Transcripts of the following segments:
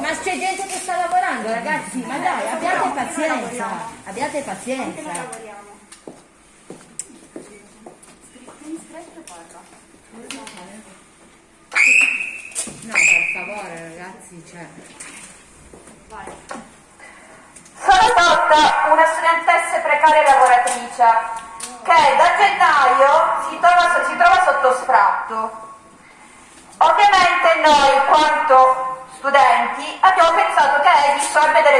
Ma c'è gente che sta lavorando, ragazzi, ma dai, abbiate pazienza, abbiate pazienza. No, per favore, ragazzi, cioè. Sono Totta, una studentessa precaria lavoratrice che da gennaio si trova, si trova sotto sfratto. Ovviamente noi, quanto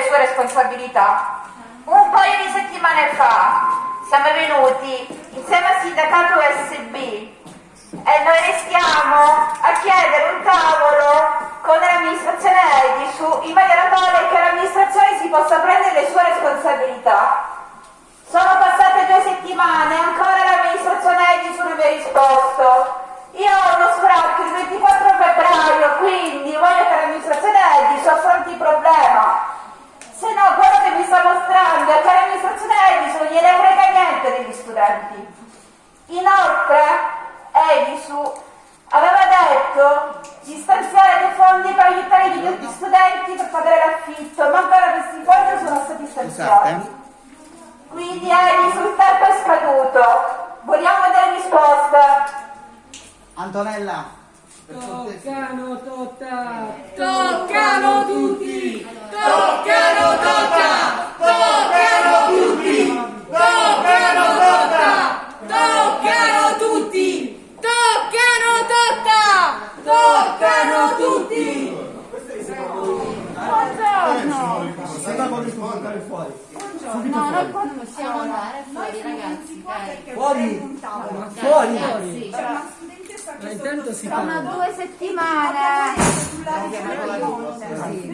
sue responsabilità. Un paio di settimane fa siamo venuti insieme al sindacato USB e noi restiamo a chiedere un tavolo con l'amministrazione Edisu in maniera tale che l'amministrazione si possa prendere le sue responsabilità. Sono passate due settimane, ancora l'amministrazione non mi ha risposto. Io ho uno sfratto il 24 febbraio, quindi voglio che l'amministrazione Edisu affronti il problema. Se no, quello che mi sta mostrando è che l'amministrazione Edisu non gliene frega niente degli studenti. Inoltre, Edisu aveva detto di stanziare dei fondi per aiutare gli studenti per pagare l'affitto, ma ancora questi fondi sono stati stanziati. Quindi Edisu il tempo è scaduto. Vogliamo delle risposte. Antonella, Toccano Totta! Toccano tutti! Toccano Totta! Toccano tutti! Toccano Totta! Toccano tutti! Toccano Totta! Toccano tutti! Buongiorno! con il portare fuori. No, noi qua non possiamo andare fuori, ragazzi. Fuori! Dai, Fuori! ragazzi. Ma intanto si Sono due settimane.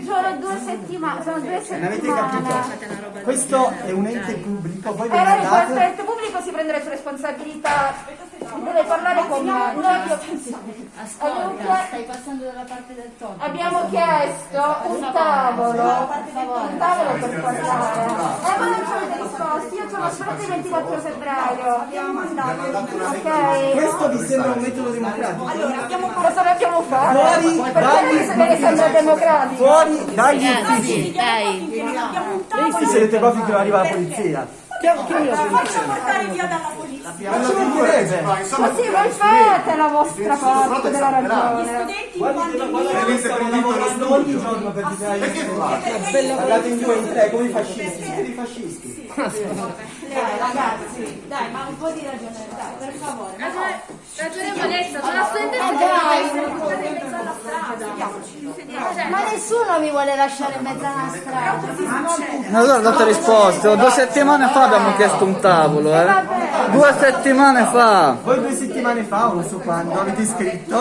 Sono due settimane. Sono due Non avete capito? settimane. Questo è un ente pubblico, voi ve Però ne il andate. ente pubblico si prende le sue responsabilità, deve parlare con abbiamo- Ascolta, stai passando dalla parte del tonno. abbiamo chiesto un tavolo, un tavolo per parlare. Eh, ma non ci avete risposto, io sono sfratto il 24 febbraio. Ok? Questo vi sembra un metodo democratico? Cosa dobbiamo fare? Fuori dagli democratico? Fuori dagli uffici! Dai. Voi siete qua finché non arriva la polizia. Faccia portare via dalla polizia. Ma ci mancherebbe! Ma sì, voi fate la vostra parte della ragione. Studenti Guardate, quando lavorando ogni giorno per difendere gli studenti. Guardate in due in tre come i fascisti, siete dei fascisti. Dai, ragazzi, dai, ma un po' di ragione, dai, per favore. Ragionevolezza, sono studentessa Ma che dai, Cioè, ma nessuno mi vuole lasciare in mezzo alla strada. Ma allora date risposte, Oh, due settimane fa abbiamo chiesto un tavolo, eh? Due settimane fa! Voi due settimane fa, non so quando, avete scritto